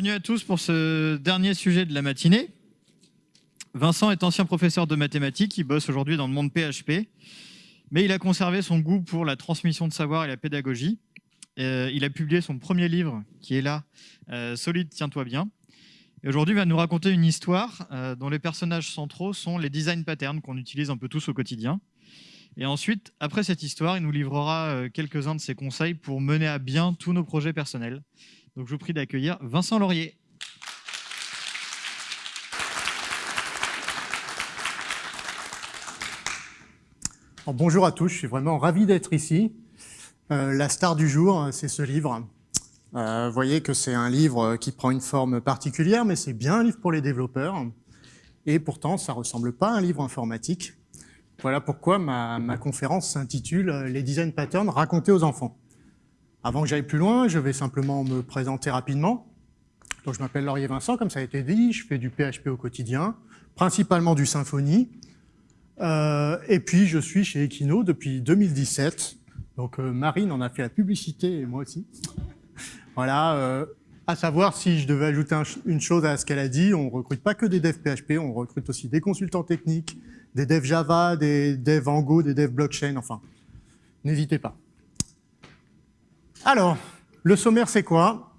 bienvenue à tous pour ce dernier sujet de la matinée. Vincent est ancien professeur de mathématiques, il bosse aujourd'hui dans le monde PHP, mais il a conservé son goût pour la transmission de savoir et la pédagogie. Euh, il a publié son premier livre, qui est là, euh, Solide, tiens-toi bien. Et aujourd'hui, il va nous raconter une histoire euh, dont les personnages centraux sont les design patterns qu'on utilise un peu tous au quotidien. Et ensuite, après cette histoire, il nous livrera quelques-uns de ses conseils pour mener à bien tous nos projets personnels. Donc je vous prie d'accueillir Vincent Laurier. bonjour à tous, je suis vraiment ravi d'être ici. Euh, la star du jour, c'est ce livre. Euh, vous voyez que c'est un livre qui prend une forme particulière, mais c'est bien un livre pour les développeurs. Et pourtant, ça ne ressemble pas à un livre informatique. Voilà pourquoi ma, ma conférence s'intitule « Les design patterns racontés aux enfants ». Avant que j'aille plus loin, je vais simplement me présenter rapidement. Donc, je m'appelle Laurier Vincent, comme ça a été dit, je fais du PHP au quotidien, principalement du Symfony. Euh, et puis, je suis chez Equino depuis 2017. Donc, euh, Marine en a fait la publicité, et moi aussi. voilà, euh, à savoir, si je devais ajouter une chose à ce qu'elle a dit, on ne recrute pas que des devs PHP, on recrute aussi des consultants techniques, des devs Java, des devs Ango, des devs blockchain, enfin, n'hésitez pas. Alors, le sommaire, c'est quoi?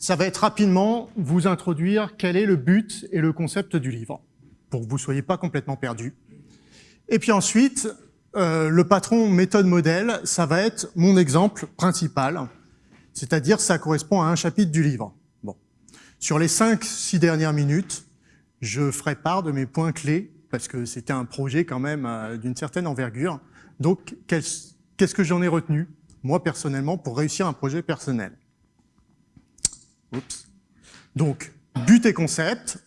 Ça va être rapidement vous introduire quel est le but et le concept du livre, pour que vous ne soyez pas complètement perdu. Et puis ensuite, euh, le patron méthode modèle, ça va être mon exemple principal, c'est-à-dire ça correspond à un chapitre du livre. Bon. Sur les 5-6 dernières minutes, je ferai part de mes points clés, parce que c'était un projet quand même euh, d'une certaine envergure. Donc, qu'est-ce que j'en ai retenu? Moi personnellement, pour réussir un projet personnel. Oups. Donc, but et concept,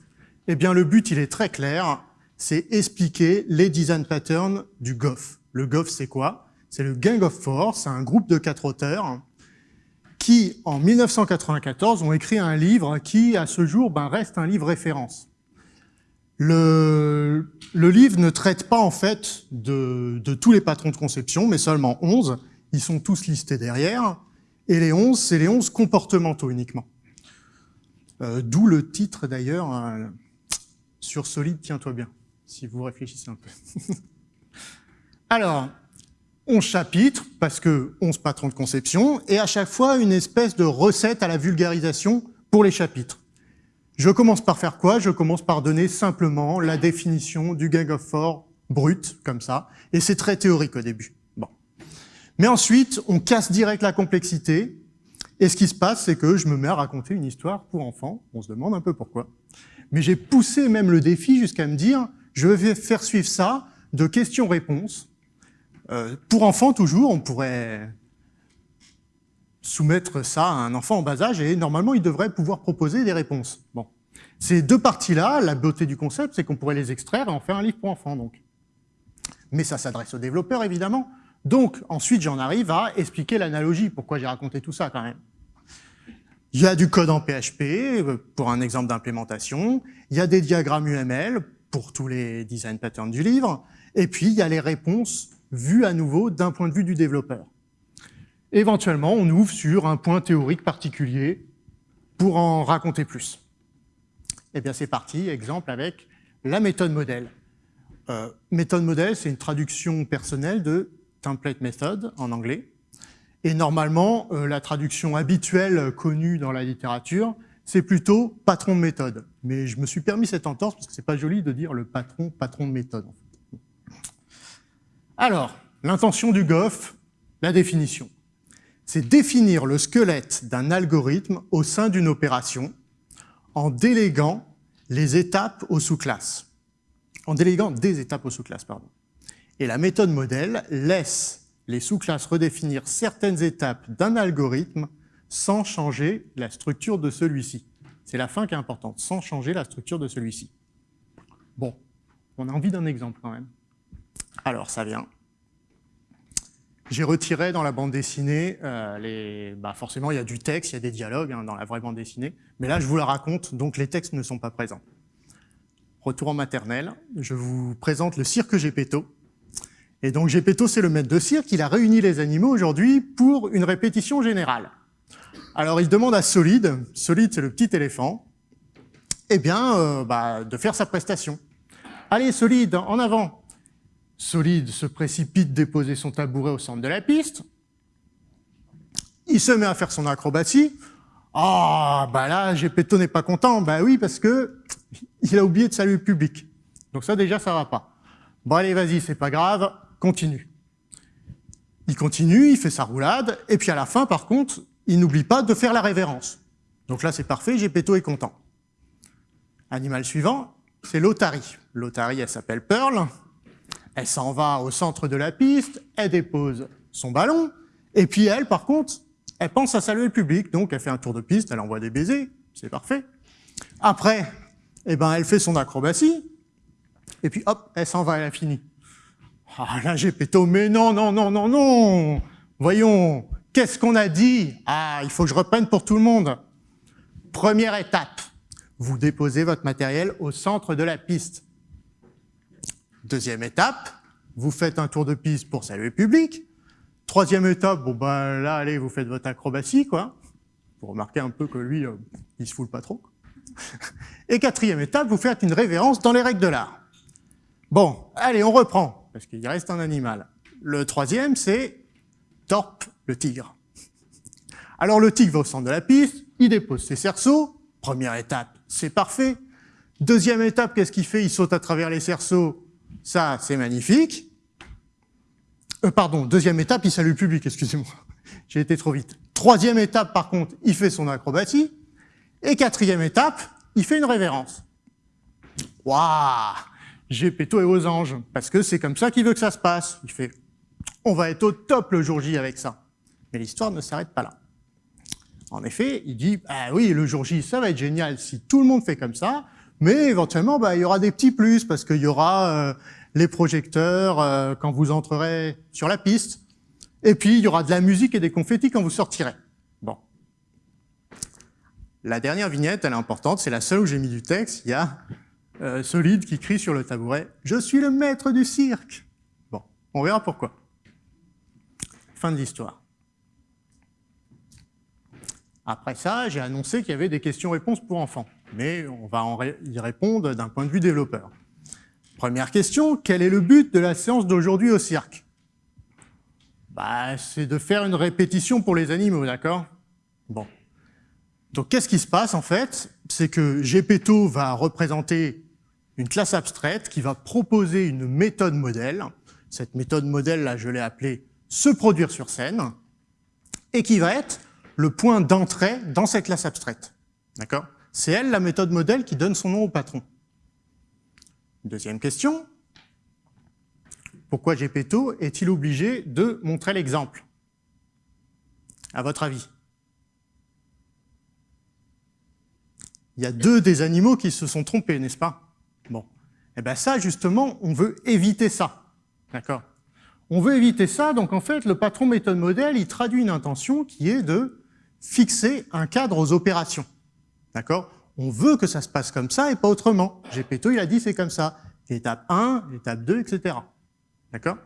eh bien le but il est très clair, c'est expliquer les design patterns du GOF. Le GOF c'est quoi? C'est le Gang of Four, c'est un groupe de quatre auteurs qui, en 1994, ont écrit un livre qui, à ce jour, ben, reste un livre référence. Le, le livre ne traite pas en fait de, de tous les patrons de conception, mais seulement 11, ils sont tous listés derrière, et les 11, c'est les 11 comportementaux uniquement. Euh, d'où le titre d'ailleurs, euh, sur solide, tiens-toi bien, si vous réfléchissez un peu. Alors, 11 chapitres, parce que 11 patrons de conception, et à chaque fois une espèce de recette à la vulgarisation pour les chapitres. Je commence par faire quoi? Je commence par donner simplement la définition du gang of four brut, comme ça, et c'est très théorique au début. Mais ensuite, on casse direct la complexité, et ce qui se passe, c'est que je me mets à raconter une histoire pour enfants, on se demande un peu pourquoi. Mais j'ai poussé même le défi jusqu'à me dire, je vais faire suivre ça de questions-réponses. Euh, pour enfants, toujours, on pourrait soumettre ça à un enfant en bas âge, et normalement, il devrait pouvoir proposer des réponses. Bon. Ces deux parties-là, la beauté du concept, c'est qu'on pourrait les extraire et en faire un livre pour enfants, donc. Mais ça s'adresse aux développeurs, évidemment. Donc, ensuite, j'en arrive à expliquer l'analogie, pourquoi j'ai raconté tout ça quand même? Il y a du code en PHP, euh, pour un exemple d'implémentation, il y a des diagrammes UML, pour tous les design patterns du livre, et puis il y a les réponses vues à nouveau d'un point de vue du développeur. Éventuellement, on ouvre sur un point théorique particulier pour en raconter plus. Eh bien, c'est parti, exemple avec la méthode modèle. Euh, méthode modèle, c'est une traduction personnelle de template method en anglais. Et normalement, euh, la traduction habituelle connue dans la littérature, c'est plutôt patron de méthode. Mais je me suis permis cette entorse parce que c'est pas joli de dire le patron, patron de méthode. Alors, l'intention du GOF, la définition. C'est définir le squelette d'un algorithme au sein d'une opération en déléguant les étapes aux sous-classes. En déléguant des étapes aux sous-classes, pardon. Et la méthode modèle laisse les sous-classes redéfinir certaines étapes d'un algorithme sans changer la structure de celui-ci. C'est la fin qui est importante, sans changer la structure de celui-ci. Bon, on a envie d'un exemple quand même. Alors, ça vient. J'ai retiré dans la bande dessinée, euh, bah forcément il y a du texte, il y a des dialogues hein, dans la vraie bande dessinée, mais là je vous la raconte, donc les textes ne sont pas présents. Retour en maternelle, je vous présente le cirque Gepetto, et donc Gepetto, c'est le maître de cirque, il a réuni les animaux aujourd'hui pour une répétition générale. Alors il demande à Solide, Solide c'est le petit éléphant, eh bien, euh, bah, de faire sa prestation. Allez, Solide, en avant Solide se précipite déposer son tabouret au centre de la piste. Il se met à faire son acrobatie. Ah, bah là, Gepetto n'est pas content. Bah oui, parce que il a oublié de saluer le public. Donc ça, déjà, ça va pas. Bon, allez, vas-y, c'est pas grave, continue. Il continue, il fait sa roulade, et puis à la fin, par contre, il n'oublie pas de faire la révérence. Donc là, c'est parfait, Gepetto est content. Animal suivant, c'est l'Otari. L'Otari, elle s'appelle Pearl. Elle s'en va au centre de la piste, elle dépose son ballon, et puis elle, par contre, elle pense à saluer le public, donc elle fait un tour de piste, elle envoie des baisers, c'est parfait. Après, eh ben, elle fait son acrobatie, et puis hop, elle s'en va, elle a fini. Ah là, j'ai péto, mais non, non, non, non, non Voyons, qu'est-ce qu'on a dit? Ah, il faut que je reprenne pour tout le monde. Première étape, vous déposez votre matériel au centre de la piste. Deuxième étape, vous faites un tour de piste pour saluer le public. Troisième étape, bon ben là, allez, vous faites votre acrobatie, quoi. Vous remarquez un peu que lui, euh, il se foule pas trop. Et quatrième étape, vous faites une révérence dans les règles de l'art. Bon, allez, on reprend, parce qu'il reste un animal. Le troisième, c'est Torp, le tigre. Alors le tigre va au centre de la piste, il dépose ses cerceaux. Première étape, c'est parfait. Deuxième étape, qu'est-ce qu'il fait? Il saute à travers les cerceaux. Ça, c'est magnifique. Euh, pardon, deuxième étape, il salue le public, excusez-moi. J'ai été trop vite. Troisième étape, par contre, il fait son acrobatie. Et quatrième étape, il fait une révérence. Waouh Péto et aux anges, parce que c'est comme ça qu'il veut que ça se passe. Il fait, on va être au top le jour J avec ça. Mais l'histoire ne s'arrête pas là. En effet, il dit, ah oui, le jour J, ça va être génial si tout le monde fait comme ça, mais éventuellement, bah, il y aura des petits plus, parce qu'il y aura euh, les projecteurs euh, quand vous entrerez sur la piste, et puis il y aura de la musique et des confettis quand vous sortirez. Bon. La dernière vignette, elle est importante, c'est la seule où j'ai mis du texte, il y a euh, Solide qui crie sur le tabouret « Je suis le maître du cirque !» Bon, on verra pourquoi. Fin de l'histoire. Après ça, j'ai annoncé qu'il y avait des questions-réponses pour enfants, mais on va y répondre d'un point de vue développeur. Première question, quel est le but de la séance d'aujourd'hui au cirque? Bah, C'est de faire une répétition pour les animaux, d'accord? Bon. Donc qu'est-ce qui se passe en fait? C'est que Gepetto va représenter une classe abstraite qui va proposer une méthode modèle. Cette méthode modèle, là, je l'ai appelée « se produire sur scène » et qui va être le point d'entrée dans cette classe abstraite. D'accord? C'est elle, la méthode modèle, qui donne son nom au patron. Deuxième question. Pourquoi Gepetto est-il obligé de montrer l'exemple? À votre avis? Il y a deux des animaux qui se sont trompés, n'est-ce pas? Bon. Eh bien ça, justement, on veut éviter ça. D'accord? On veut éviter ça, donc en fait, le patron méthode modèle, il traduit une intention qui est de fixer un cadre aux opérations. D'accord? On veut que ça se passe comme ça et pas autrement. Gepetto, il a dit c'est comme ça. L'étape 1, l'étape 2, etc. D'accord?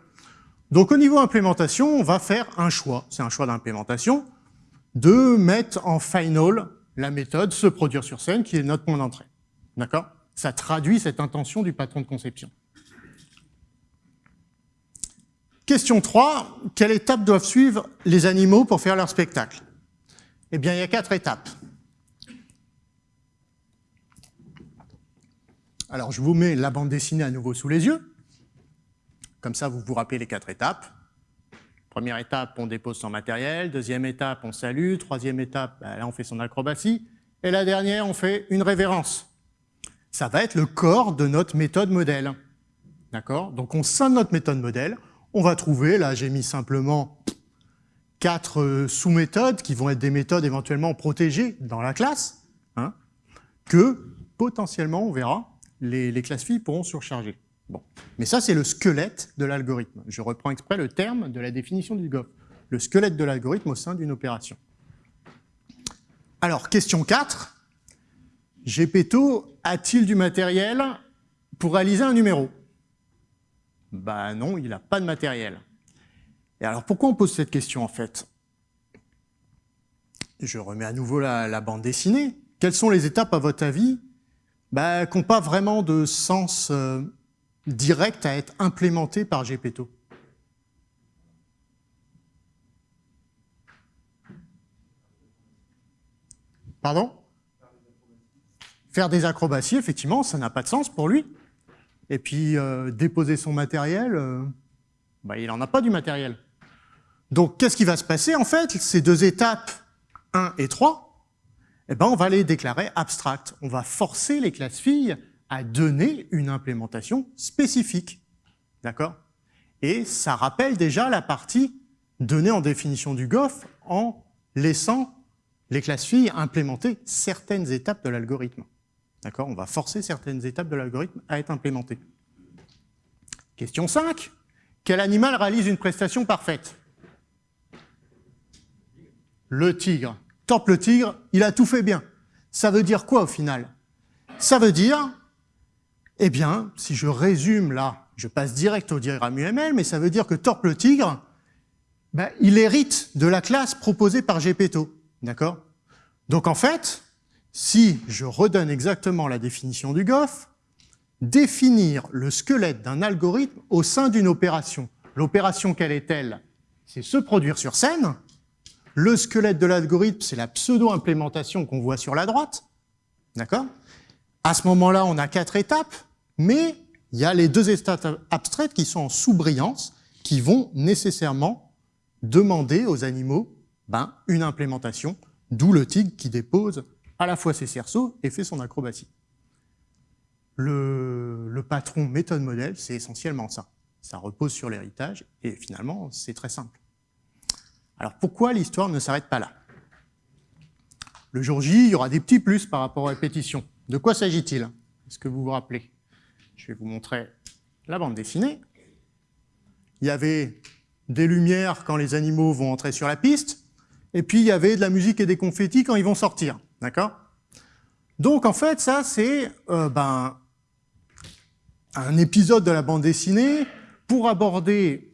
Donc au niveau implémentation, on va faire un choix, c'est un choix d'implémentation, de mettre en final la méthode se produire sur scène, qui est notre point d'entrée. D'accord? Ça traduit cette intention du patron de conception. Question 3, quelle étape doivent suivre les animaux pour faire leur spectacle? Eh bien, il y a quatre étapes. Alors, je vous mets la bande dessinée à nouveau sous les yeux. Comme ça, vous vous rappelez les quatre étapes. Première étape, on dépose son matériel. Deuxième étape, on salue. Troisième étape, ben là, on fait son acrobatie. Et la dernière, on fait une révérence. Ça va être le corps de notre méthode modèle. D'accord? Donc, au sein notre méthode modèle, on va trouver, là, j'ai mis simplement quatre euh, sous-méthodes qui vont être des méthodes éventuellement protégées dans la classe, hein, que potentiellement, on verra, les, classes filles pourront surcharger. Bon. Mais ça, c'est le squelette de l'algorithme. Je reprends exprès le terme de la définition du GOF. Le squelette de l'algorithme au sein d'une opération. Alors, question 4. Gepetto a-t-il du matériel pour réaliser un numéro? Ben non, il n'a pas de matériel. Et alors, pourquoi on pose cette question, en fait? Je remets à nouveau la, bande dessinée. Quelles sont les étapes, à votre avis, bah, qui n'ont pas vraiment de sens euh, direct à être implémentées par GPTO Pardon? Faire des acrobaties, effectivement, ça n'a pas de sens pour lui. Et puis, euh, déposer son matériel, euh, bah, il n'en a pas du matériel. Donc, qu'est-ce qui va se passer, en fait? Ces deux étapes, 1 et 3, eh ben, on va les déclarer abstractes. On va forcer les classes filles à donner une implémentation spécifique. D'accord? Et ça rappelle déjà la partie donnée en définition du GOF en laissant les classes filles implémenter certaines étapes de l'algorithme. D'accord? On va forcer certaines étapes de l'algorithme à être implémentées. Question 5. Quel animal réalise une prestation parfaite? Le tigre. Top le tigre, il a tout fait bien. Ça veut dire quoi au final? Ça veut dire, eh bien, si je résume là, je passe direct au diagramme UML, mais ça veut dire que Torp le tigre, ben, il hérite de la classe proposée par Gepetto. D'accord? Donc en fait, si je redonne exactement la définition du GOF, définir le squelette d'un algorithme au sein d'une opération. L'opération, quelle est-elle C'est se produire sur scène. Le squelette de l'algorithme, c'est la pseudo-implémentation qu'on voit sur la droite. D'accord? À ce moment-là, on a quatre étapes, mais il y a les deux étapes abstraites qui sont en sous-brillance, qui vont nécessairement demander aux animaux ben, une implémentation D'où le tigre qui dépose à la fois ses cerceaux et fait son acrobatie. Le, patron méthode modèle, c'est essentiellement ça. Ça repose sur l'héritage et finalement, c'est très simple. Alors pourquoi l'histoire ne s'arrête pas là? Le jour J, il y aura des petits plus par rapport aux répétitions. De quoi s'agit-il? Est-ce que vous vous rappelez? Je vais vous montrer la bande dessinée. Il y avait des lumières quand les animaux vont entrer sur la piste, et puis il y avait de la musique et des confettis quand ils vont sortir, d'accord? Donc en fait, ça c'est euh, ben, un épisode de la bande dessinée pour aborder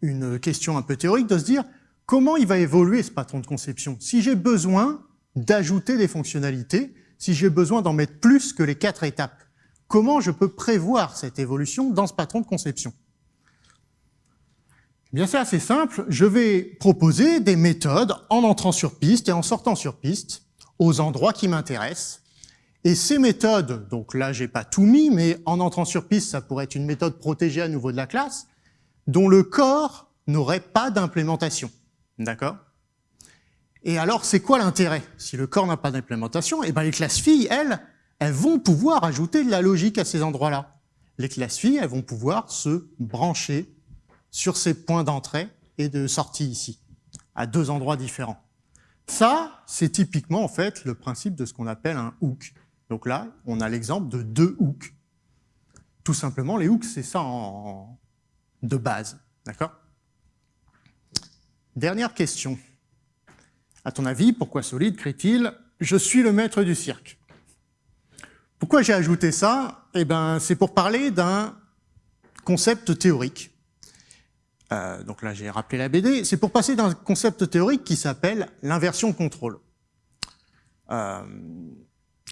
une question un peu théorique, de se dire comment il va évoluer ce patron de conception Si j'ai besoin d'ajouter des fonctionnalités, si j'ai besoin d'en mettre plus que les quatre étapes, comment je peux prévoir cette évolution dans ce patron de conception Bien, c'est assez simple. Je vais proposer des méthodes en entrant sur piste et en sortant sur piste aux endroits qui m'intéressent. Et ces méthodes, donc là, j'ai pas tout mis, mais en entrant sur piste, ça pourrait être une méthode protégée à nouveau de la classe, dont le corps n'aurait pas d'implémentation. D'accord? Et alors, c'est quoi l'intérêt? Si le corps n'a pas d'implémentation, eh ben les classes filles, elles, elles vont pouvoir ajouter de la logique à ces endroits-là. Les classes filles, elles vont pouvoir se brancher sur ces points d'entrée et de sortie ici, à deux endroits différents. Ça, c'est typiquement en fait le principe de ce qu'on appelle un hook. Donc là, on a l'exemple de deux hooks. Tout simplement, les hooks, c'est ça en... de base. D'accord? Dernière question. À ton avis, pourquoi Solide crie-t-il « Je suis le maître du cirque ». Pourquoi j'ai ajouté ça? Eh ben, c'est pour parler d'un concept théorique euh, donc là j'ai rappelé la BD, c'est pour passer d'un concept théorique qui s'appelle l'inversion contrôle. Euh,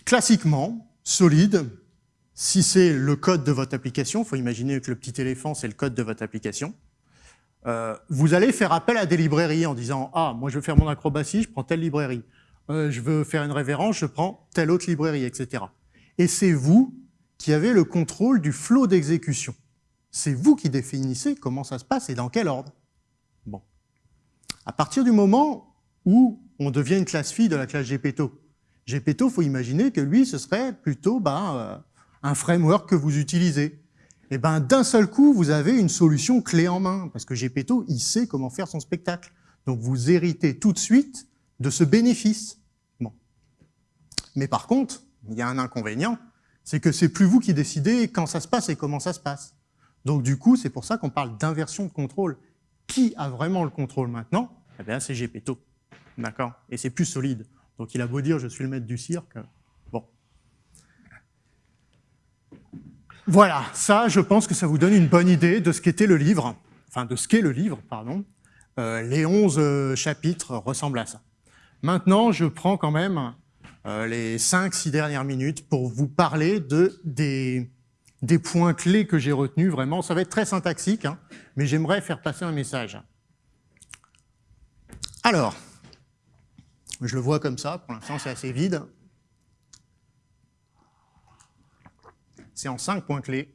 classiquement, solide, si c'est le code de votre application, il faut imaginer que le petit éléphant c'est le code de votre application, euh, vous allez faire appel à des librairies en disant « Ah, moi je veux faire mon acrobatie, je prends telle librairie. je veux faire une révérence, je prends telle autre librairie, etc. » Et c'est vous qui avez le contrôle du flot d'exécution. C'est vous qui définissez comment ça se passe et dans quel ordre. Bon. À partir du moment où on devient une classe fille de la classe GPTO, GPTO, faut imaginer que lui, ce serait plutôt ben, euh, un framework que vous utilisez. Et ben d'un seul coup, vous avez une solution clé en main, parce que GPTO, il sait comment faire son spectacle. Donc vous héritez tout de suite de ce bénéfice. Bon. Mais par contre, il y a un inconvénient, c'est que c'est plus vous qui décidez quand ça se passe et comment ça se passe. Donc du coup, c'est pour ça qu'on parle d'inversion de contrôle. Qui a vraiment le contrôle maintenant? Eh bien, c'est Gepetto. D'accord? Et c'est plus solide. Donc il a beau dire « je suis le maître du cirque », bon. Voilà, ça, je pense que ça vous donne une bonne idée de ce qu'était le livre, enfin de ce qu'est le livre, pardon. Euh, les 11 euh, chapitres ressemblent à ça. Maintenant, je prends quand même les 5-6 dernières minutes pour vous parler de, des, des points clés que j'ai retenus. Vraiment, ça va être très syntaxique, hein, mais j'aimerais faire passer un message. Alors, je le vois comme ça, pour l'instant c'est assez vide. C'est en cinq points clés.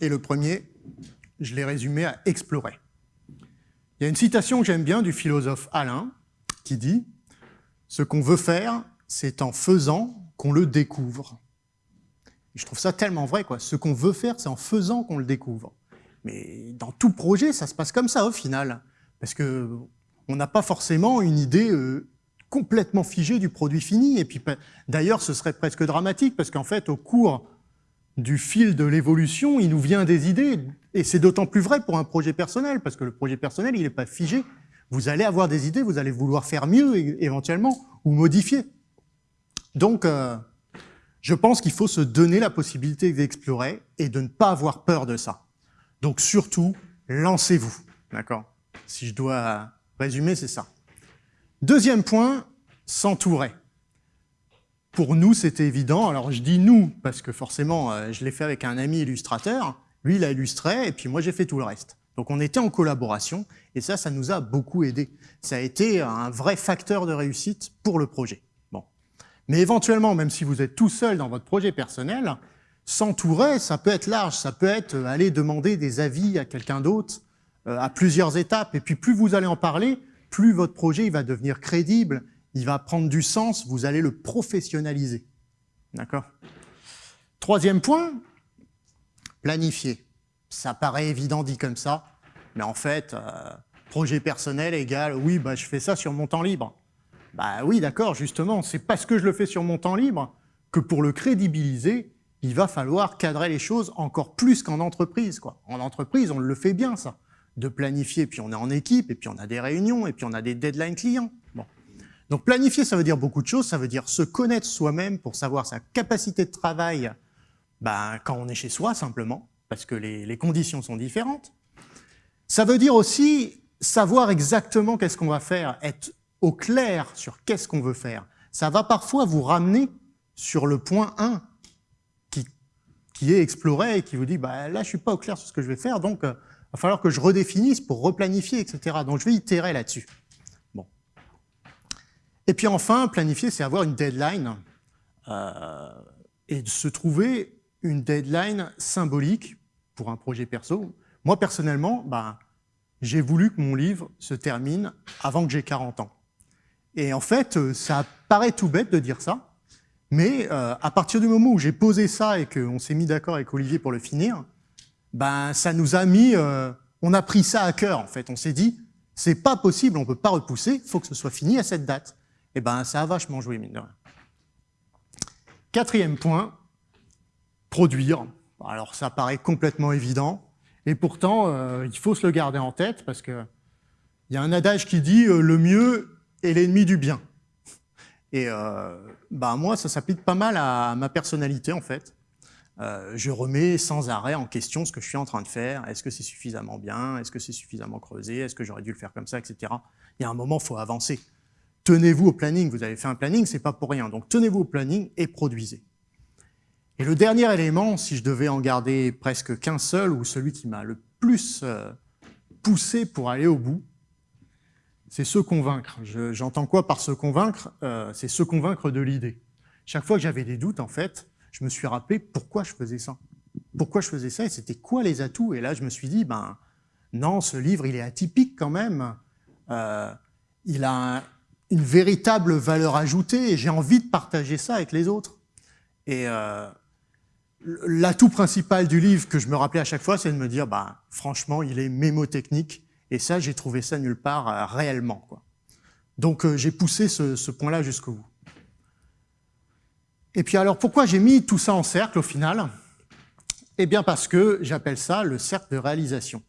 Et le premier, je l'ai résumé à explorer. Il y a une citation que j'aime bien du philosophe Alain qui dit « Ce qu'on veut faire, c'est en faisant qu'on le découvre. » Je trouve ça tellement vrai. quoi. Ce qu'on veut faire, c'est en faisant qu'on le découvre. Mais dans tout projet, ça se passe comme ça au final. Parce que on n'a pas forcément une idée euh, complètement figée du produit fini. Et puis d'ailleurs, ce serait presque dramatique parce qu'en fait, au cours du fil de l'évolution, il nous vient des idées. Et c'est d'autant plus vrai pour un projet personnel, parce que le projet personnel, il n'est pas figé. Vous allez avoir des idées, vous allez vouloir faire mieux éventuellement, ou modifier. Donc, euh, je pense qu'il faut se donner la possibilité d'explorer et de ne pas avoir peur de ça. Donc surtout, lancez-vous. D'accord? Si je dois résumer, c'est ça. Deuxième point, s'entourer. Pour nous, c'était évident. Alors, je dis nous, parce que forcément, euh, je l'ai fait avec un ami illustrateur. Lui, il a illustré, et puis moi, j'ai fait tout le reste. Donc, on était en collaboration, et ça, ça nous a beaucoup aidé. Ça a été un vrai facteur de réussite pour le projet. Mais éventuellement, même si vous êtes tout seul dans votre projet personnel, s'entourer, ça peut être large. Ça peut être euh, aller demander des avis à quelqu'un d'autre euh, à plusieurs étapes. Et puis, plus vous allez en parler, plus votre projet il va devenir crédible il va prendre du sens, vous allez le professionnaliser. D'accord? Troisième point, planifier. Ça paraît évident dit comme ça, mais en fait, euh, projet personnel égale, oui, bah, je fais ça sur mon temps libre. Bah oui, d'accord, justement, c'est parce que je le fais sur mon temps libre que pour le crédibiliser, il va falloir cadrer les choses encore plus qu'en entreprise. Quoi. En entreprise, on le fait bien, ça, de planifier, puis on est en équipe, et puis on a des réunions, et puis on a des deadlines clients. Donc planifier, ça veut dire beaucoup de choses. Ça veut dire se connaître soi-même pour savoir sa capacité de travail ben, quand on est chez soi, simplement, parce que les, les conditions sont différentes. Ça veut dire aussi savoir exactement qu'est-ce qu'on va faire, être au clair sur qu'est-ce qu'on veut faire. Ça va parfois vous ramener sur le point 1 qui, qui est exploré et qui vous dit bah, là, je suis pas au clair sur ce que je vais faire, donc il euh, va falloir que je redéfinisse pour replanifier, etc. Donc je vais itérer là-dessus. Et puis enfin, planifier, c'est avoir une deadline euh, et de se trouver une deadline symbolique pour un projet perso. Moi, personnellement, bah, j'ai voulu que mon livre se termine avant que j'ai 40 ans. Et en fait, euh, ça paraît tout bête de dire ça, mais euh, à partir du moment où j'ai posé ça et qu'on s'est mis d'accord avec Olivier pour le finir, ben ça nous a mis, on a pris ça à cœur en fait. On s'est dit, c'est pas possible, on peut pas repousser, il faut que ce soit fini à cette date eh ben, ça a vachement joué, mine de rien. Quatrième point, produire. Alors, ça paraît complètement évident, et pourtant, euh, il faut se le garder en tête, parce qu'il y a un adage qui dit euh, le mieux est l'ennemi du bien ». Et euh, bah, moi, ça s'applique pas mal à ma personnalité, en fait. je remets sans arrêt en question ce que je suis en train de faire. Est-ce que c'est suffisamment bien? Est-ce que c'est suffisamment creusé? Est-ce que j'aurais dû le faire comme ça, etc. Il y a un moment, il faut avancer tenez-vous au planning, vous avez fait un planning, c'est pas pour rien. Donc tenez-vous au planning et produisez. Et le dernier élément, si je devais en garder presque qu'un seul, ou celui qui m'a le plus euh, poussé pour aller au bout, c'est se convaincre. J'entends quoi par se convaincre? Euh, C'est se convaincre de l'idée. Chaque fois que j'avais des doutes, en fait, je me suis rappelé pourquoi je faisais ça. Pourquoi je faisais ça et c'était quoi les atouts? Et là, je me suis dit, ben non, ce livre, il est atypique quand même. Euh, il a un, une véritable valeur ajoutée et j'ai envie de partager ça avec les autres. Et euh, l'atout principal du livre que je me rappelais à chaque fois, c'est de me dire, bah, franchement, il est mémotechnique et ça, j'ai trouvé ça nulle part euh, réellement. Quoi. Donc euh, j'ai poussé ce, point-là jusqu'au bout. Et puis alors, pourquoi j'ai mis tout ça en cercle au final? Eh bien parce que j'appelle ça le cercle de réalisation.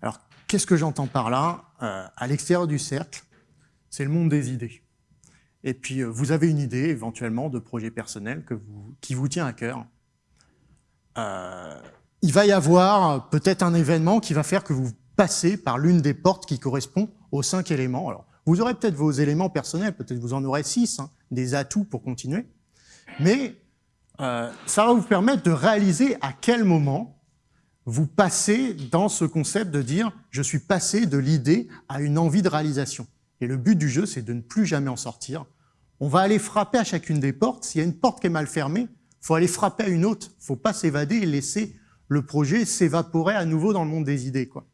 Alors, qu'est-ce que j'entends par là? À l'extérieur du cercle, c'est le monde des idées. Et puis, euh, vous avez une idée, éventuellement, de projet personnel que vous, qui vous tient à cœur. Euh, il va y avoir peut-être un événement qui va faire que vous passez par l'une des portes qui correspond aux cinq éléments. Alors, Vous aurez peut-être vos éléments personnels, peut-être vous en aurez six, hein, des atouts pour continuer, mais euh, ça va vous permettre de réaliser à quel moment vous passez dans ce concept de dire « je suis passé de l'idée à une envie de réalisation ». Et le but du jeu, c'est de ne plus jamais en sortir. On va aller frapper à chacune des portes. S'il y a une porte qui est mal fermée, il faut aller frapper à une autre. Il faut pas s'évader et laisser le projet s'évaporer à nouveau dans le monde des idées. Quoi.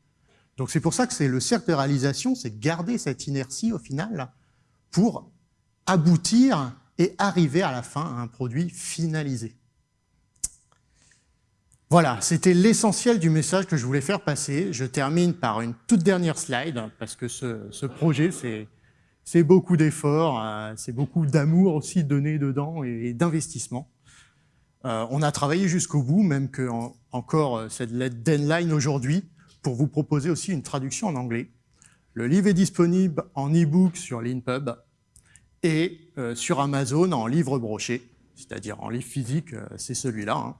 Donc c'est pour ça que c'est le cercle de réalisation, c'est garder cette inertie au final pour aboutir et arriver à la fin à un produit finalisé. Voilà, c'était l'essentiel du message que je voulais faire passer. Je termine par une toute dernière slide, parce que ce, projet, c'est beaucoup d'efforts, euh, c'est beaucoup d'amour aussi donné dedans et, d'investissement. Euh, on a travaillé jusqu'au bout, même que encore euh, cette deadline aujourd'hui, pour vous proposer aussi une traduction en anglais. Le livre est disponible en e-book sur l'InPub et sur Amazon en livre broché, c'est-à-dire en livre physique, c'est celui-là. Hein.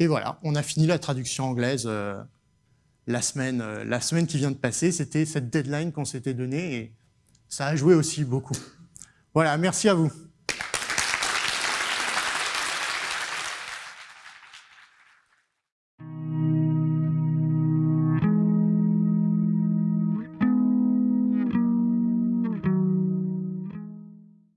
Et voilà, on a fini la traduction anglaise euh, la, semaine, euh, la semaine qui vient de passer. C'était cette deadline qu'on s'était donnée et ça a joué aussi beaucoup. Voilà, merci à vous.